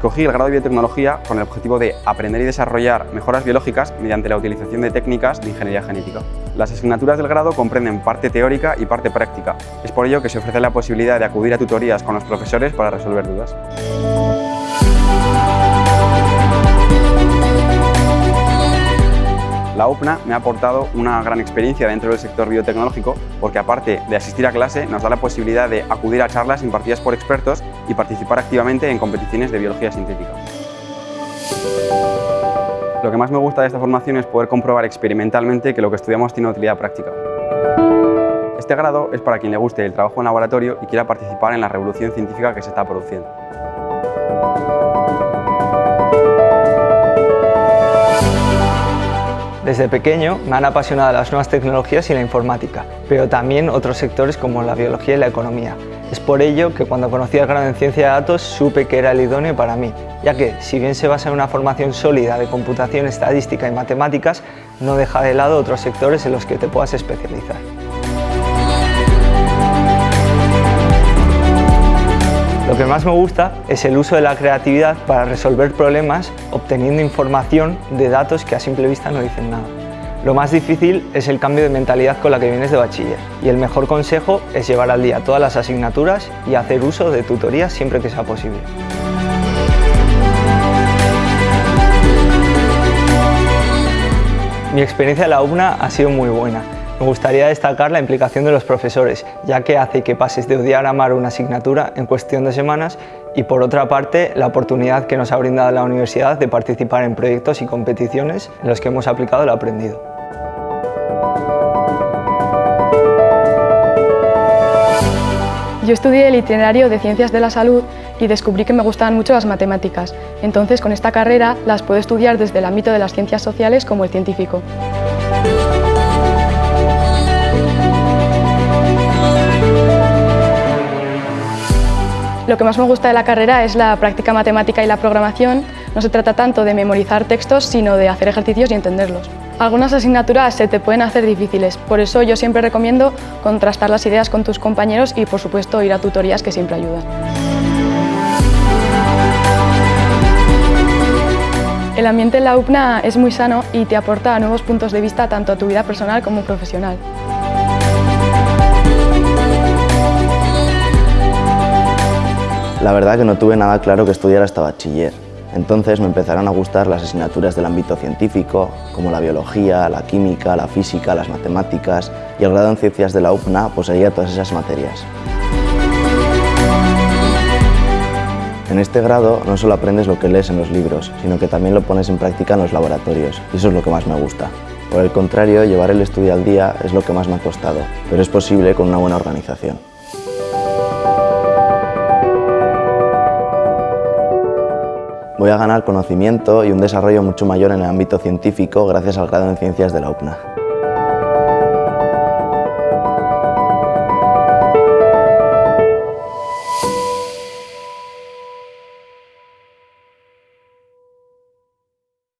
Escogí el grado de biotecnología con el objetivo de aprender y desarrollar mejoras biológicas mediante la utilización de técnicas de ingeniería genética. Las asignaturas del grado comprenden parte teórica y parte práctica. Es por ello que se ofrece la posibilidad de acudir a tutorías con los profesores para resolver dudas. La UPNA me ha aportado una gran experiencia dentro del sector biotecnológico porque aparte de asistir a clase nos da la posibilidad de acudir a charlas impartidas por expertos y participar activamente en competiciones de biología sintética. Lo que más me gusta de esta formación es poder comprobar experimentalmente que lo que estudiamos tiene utilidad práctica. Este grado es para quien le guste el trabajo en laboratorio y quiera participar en la revolución científica que se está produciendo. Desde pequeño me han apasionado las nuevas tecnologías y la informática, pero también otros sectores como la biología y la economía. Es por ello que cuando conocí el grado en Ciencia de Datos supe que era el idóneo para mí, ya que, si bien se basa en una formación sólida de computación, estadística y matemáticas, no deja de lado otros sectores en los que te puedas especializar. Lo que más me gusta es el uso de la creatividad para resolver problemas obteniendo información de datos que a simple vista no dicen nada. Lo más difícil es el cambio de mentalidad con la que vienes de bachiller y el mejor consejo es llevar al día todas las asignaturas y hacer uso de tutorías siempre que sea posible. Mi experiencia en la UBNA ha sido muy buena me gustaría destacar la implicación de los profesores, ya que hace que pases de odiar a amar una asignatura en cuestión de semanas y por otra parte la oportunidad que nos ha brindado la universidad de participar en proyectos y competiciones en los que hemos aplicado lo aprendido. Yo estudié el itinerario de Ciencias de la Salud y descubrí que me gustaban mucho las matemáticas. Entonces, con esta carrera las puedo estudiar desde el ámbito de las ciencias sociales como el científico. Lo que más me gusta de la carrera es la práctica matemática y la programación. No se trata tanto de memorizar textos, sino de hacer ejercicios y entenderlos. Algunas asignaturas se te pueden hacer difíciles, por eso yo siempre recomiendo contrastar las ideas con tus compañeros y, por supuesto, ir a tutorías que siempre ayudan. El ambiente en la UPNA es muy sano y te aporta nuevos puntos de vista tanto a tu vida personal como profesional. La verdad que no tuve nada claro que estudiar hasta bachiller. Entonces me empezaron a gustar las asignaturas del ámbito científico, como la biología, la química, la física, las matemáticas, y el grado en ciencias de la UPNA poseía todas esas materias. En este grado no solo aprendes lo que lees en los libros, sino que también lo pones en práctica en los laboratorios, y eso es lo que más me gusta. Por el contrario, llevar el estudio al día es lo que más me ha costado, pero es posible con una buena organización. Voy a ganar conocimiento y un desarrollo mucho mayor en el ámbito científico gracias al grado en Ciencias de la UPNA.